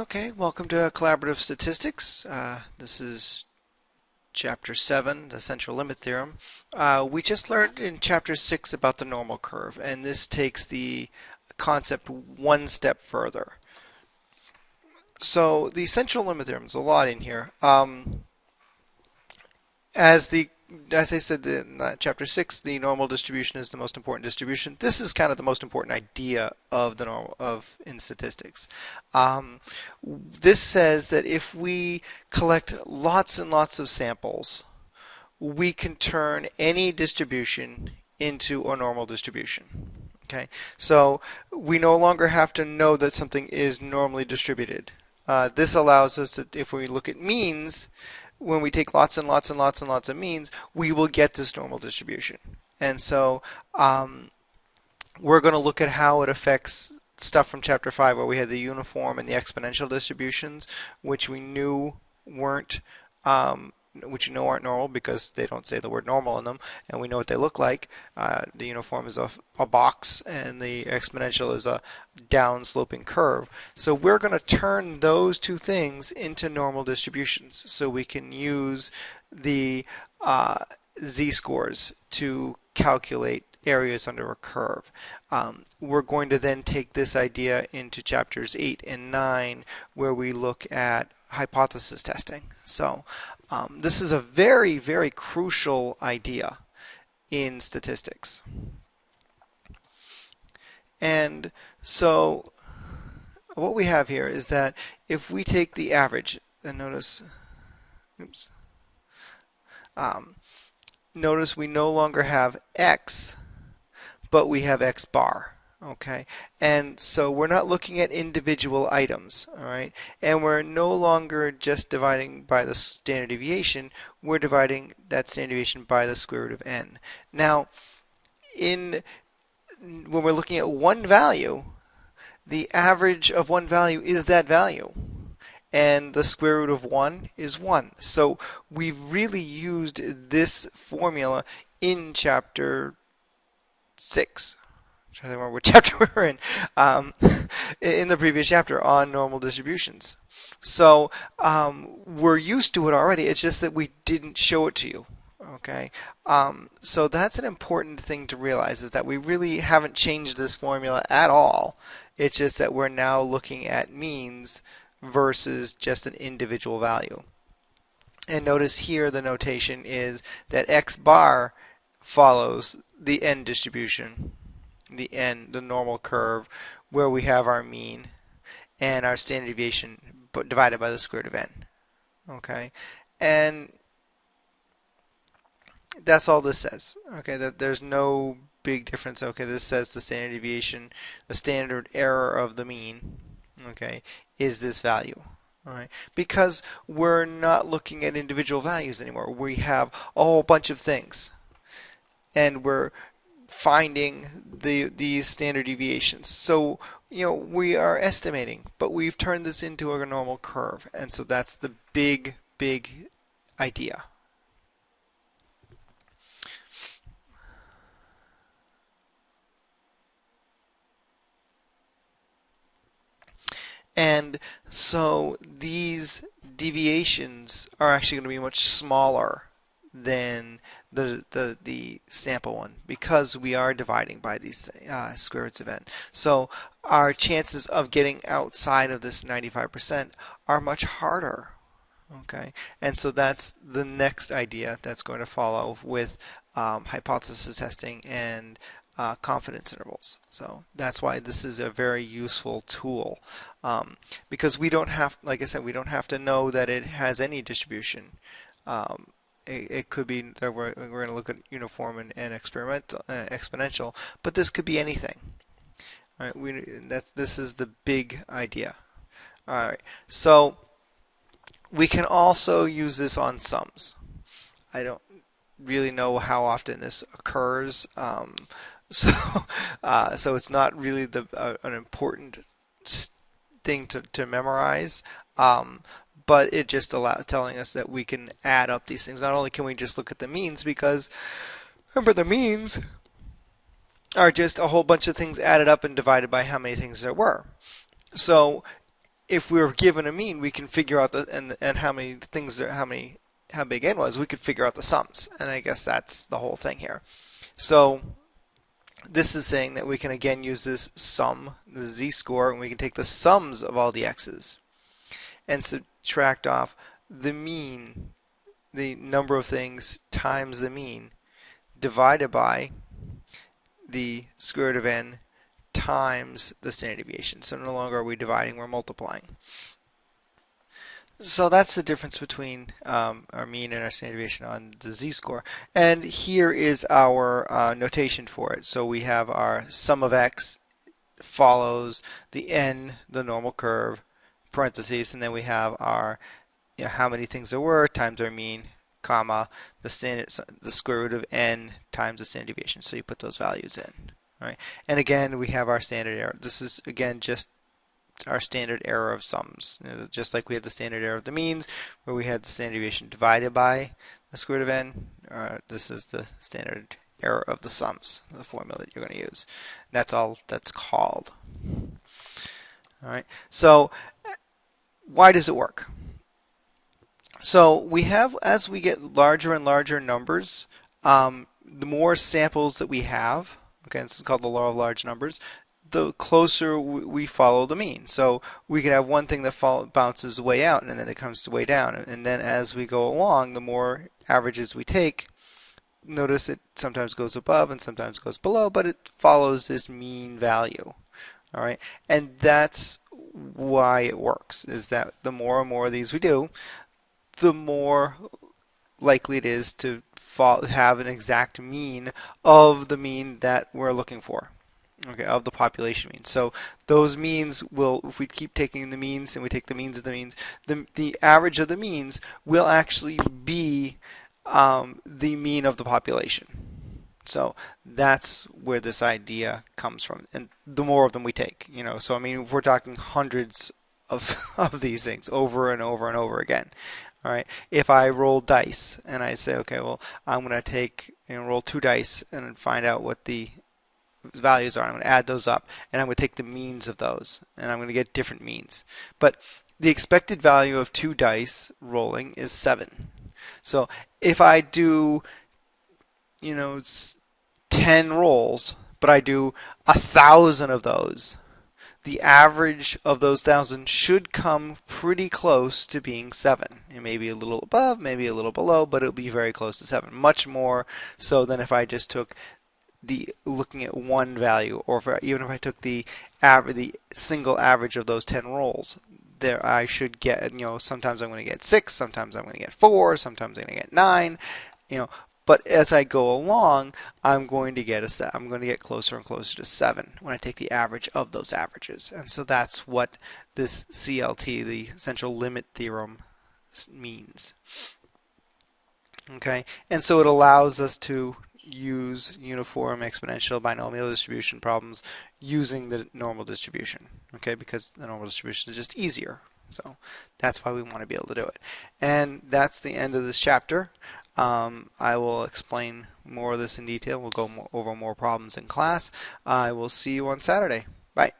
Okay, welcome to Collaborative Statistics. Uh, this is Chapter 7, the Central Limit Theorem. Uh, we just learned in Chapter 6 about the normal curve, and this takes the concept one step further. So the Central Limit Theorem is a lot in here. Um, as the as I said in uh, chapter six, the normal distribution is the most important distribution. This is kind of the most important idea of the normal of in statistics. Um, this says that if we collect lots and lots of samples, we can turn any distribution into a normal distribution. Okay, so we no longer have to know that something is normally distributed. Uh, this allows us to, if we look at means, when we take lots and lots and lots and lots of means, we will get this normal distribution. And so um, we're going to look at how it affects stuff from chapter 5 where we had the uniform and the exponential distributions, which we knew weren't um, which you know aren't normal because they don't say the word normal in them, and we know what they look like. Uh, the uniform is a, a box, and the exponential is a down-sloping curve. So we're going to turn those two things into normal distributions, so we can use the uh, z-scores to calculate areas under a curve. Um, we're going to then take this idea into chapters 8 and 9 where we look at hypothesis testing. So um, this is a very, very crucial idea in statistics. And so what we have here is that if we take the average, and notice, oops, um, notice we no longer have x, but we have x bar okay. And so we're not looking at individual items all right? And we're no longer just dividing by the standard deviation. We're dividing that standard deviation by the square root of n. Now in when we're looking at one value the average of one value is that value. And the square root of 1 is 1 so we've really used this formula in chapter 6 I'm trying to remember what chapter we were in, um, in the previous chapter on normal distributions. So um, we're used to it already. It's just that we didn't show it to you. Okay, um, so that's an important thing to realize is that we really haven't changed this formula at all. It's just that we're now looking at means versus just an individual value. And notice here the notation is that x bar follows the n distribution the n, the normal curve, where we have our mean and our standard deviation divided by the square root of n. Okay, and that's all this says. Okay, that there's no big difference. Okay, this says the standard deviation, the standard error of the mean. Okay, is this value. All right, because we're not looking at individual values anymore. We have a whole bunch of things, and we're finding the these standard deviations. So you know we are estimating, but we've turned this into a normal curve, and so that's the big big idea. And so these deviations are actually going to be much smaller than the, the, the sample one because we are dividing by these uh, square roots of n. So our chances of getting outside of this 95% are much harder. Okay, and so that's the next idea that's going to follow with um, hypothesis testing and uh, confidence intervals. So that's why this is a very useful tool um, because we don't have, like I said, we don't have to know that it has any distribution. Um, it, it could be that we're, we're going to look at uniform and, and experimental, uh, exponential, but this could be anything. All right, we that's this is the big idea. All right, so we can also use this on sums. I don't really know how often this occurs, um, so uh, so it's not really the uh, an important thing to to memorize. Um, but it just allows telling us that we can add up these things. Not only can we just look at the means, because remember the means are just a whole bunch of things added up and divided by how many things there were. So if we were given a mean, we can figure out the and and how many things are how many how big n was. We could figure out the sums, and I guess that's the whole thing here. So this is saying that we can again use this sum, the z-score, and we can take the sums of all the x's and subtract off the mean, the number of things times the mean, divided by the square root of n times the standard deviation. So no longer are we dividing, we're multiplying. So that's the difference between um, our mean and our standard deviation on the z-score. And here is our uh, notation for it. So we have our sum of x follows the n, the normal curve, parentheses, and then we have our you know, how many things there were times our mean, comma, the standard, the square root of n times the standard deviation. So you put those values in. Right. And again, we have our standard error. This is again just our standard error of sums. You know, just like we had the standard error of the means, where we had the standard deviation divided by the square root of n, uh, this is the standard error of the sums, the formula that you're going to use. That's all that's called. All right. So why does it work? So we have, as we get larger and larger numbers, um, the more samples that we have, okay, this is called the law of large numbers, the closer we follow the mean. So we can have one thing that fall, bounces way out and then it comes way down. And then as we go along, the more averages we take, notice it sometimes goes above and sometimes goes below, but it follows this mean value. All right, and that's why it works. Is that the more and more of these we do, the more likely it is to have an exact mean of the mean that we're looking for okay, of the population mean. So those means will, if we keep taking the means and we take the means of the means, the, the average of the means will actually be um, the mean of the population. So that's where this idea comes from. And the more of them we take, you know, so I mean, we're talking hundreds of, of these things over and over and over again. All right. If I roll dice and I say, okay, well, I'm going to take and roll two dice and find out what the values are. I'm going to add those up and I'm going to take the means of those and I'm going to get different means. But the expected value of two dice rolling is 7. So if I do, you know, 10 rolls, but I do a thousand of those, the average of those thousand should come pretty close to being 7. It may be a little above, maybe a little below, but it'll be very close to 7. Much more so than if I just took the looking at one value, or if even if I took the average, the single average of those 10 rolls, there I should get, you know, sometimes I'm going to get 6, sometimes I'm going to get 4, sometimes I'm going to get 9, you know, but as I go along, I'm going to get a set. I'm going to get closer and closer to 7 when I take the average of those averages. And so that's what this CLT, the central limit theorem, means. Okay, and so it allows us to use uniform exponential binomial distribution problems using the normal distribution, okay, because the normal distribution is just easier. So that's why we want to be able to do it. And that's the end of this chapter. Um, I will explain more of this in detail. We'll go more, over more problems in class. I will see you on Saturday. Bye.